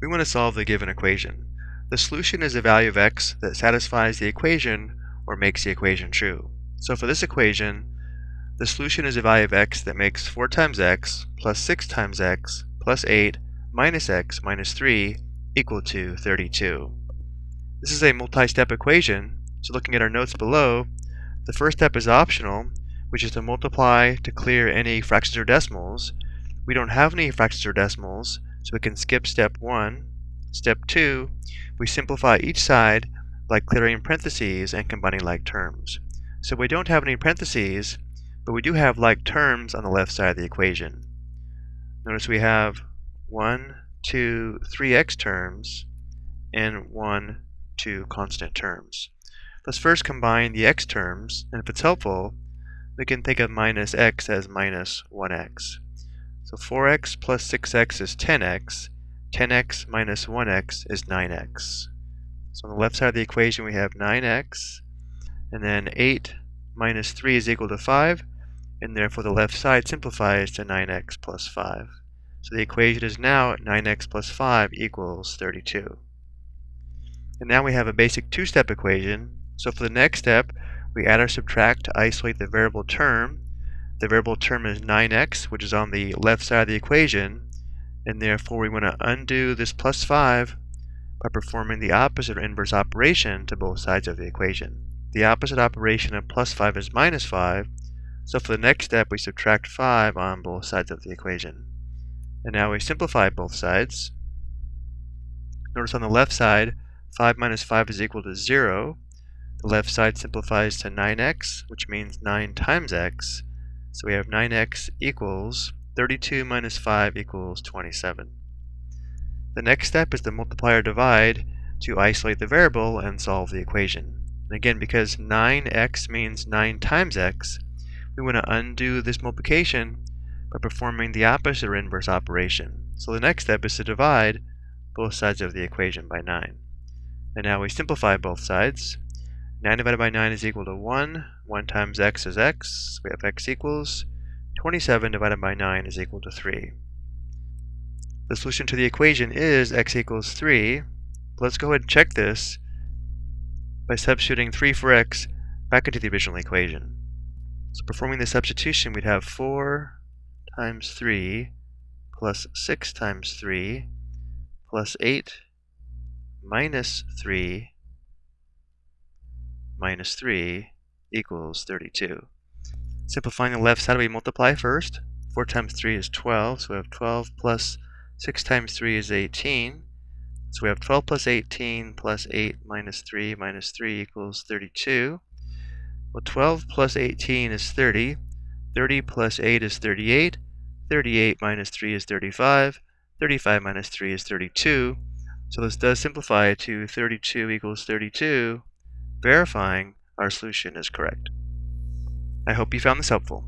We want to solve the given equation. The solution is a value of x that satisfies the equation or makes the equation true. So for this equation, the solution is a value of x that makes 4 times x plus 6 times x plus 8 minus x minus 3 equal to 32. This is a multi-step equation, so looking at our notes below, the first step is optional, which is to multiply to clear any fractions or decimals. We don't have any fractions or decimals, so we can skip step 1. Step 2, we simplify each side by clearing parentheses and combining like terms. So we don't have any parentheses, but we do have like terms on the left side of the equation. Notice we have 1, 2, 3x terms, and 1, 2 constant terms. Let's first combine the x terms, and if it's helpful, we can think of minus x as minus 1x. So 4x plus 6x is 10x. 10x minus 1x is 9x. So on the left side of the equation we have 9x, and then 8 minus 3 is equal to 5, and therefore the left side simplifies to 9x plus 5. So the equation is now 9x plus 5 equals 32. And now we have a basic two-step equation. So for the next step, we add or subtract to isolate the variable term, the variable term is 9x, which is on the left side of the equation, and therefore we want to undo this plus 5 by performing the opposite or inverse operation to both sides of the equation. The opposite operation of plus 5 is minus 5, so for the next step we subtract 5 on both sides of the equation. And now we simplify both sides. Notice on the left side, 5 minus 5 is equal to 0. The left side simplifies to 9x, which means 9 times x, so we have 9x equals 32 minus 5 equals 27. The next step is to multiply or divide to isolate the variable and solve the equation. And again, because 9x means 9 times x, we want to undo this multiplication by performing the opposite or inverse operation. So the next step is to divide both sides of the equation by 9. And now we simplify both sides. 9 divided by 9 is equal to 1. 1 times x is x. We have x equals 27 divided by 9 is equal to 3. The solution to the equation is x equals 3. Let's go ahead and check this by substituting 3 for x back into the original equation. So performing the substitution, we'd have 4 times 3 plus 6 times 3 plus 8 minus 3 minus 3 equals 32. Simplifying the left side, we multiply first. 4 times 3 is 12, so we have 12 plus 6 times 3 is 18. So we have 12 plus 18 plus 8 minus 3 minus 3 equals 32. Well, 12 plus 18 is 30. 30 plus 8 is 38. 38 minus 3 is 35. 35 minus 3 is 32. So this does simplify to 32 equals 32 verifying our solution is correct. I hope you found this helpful.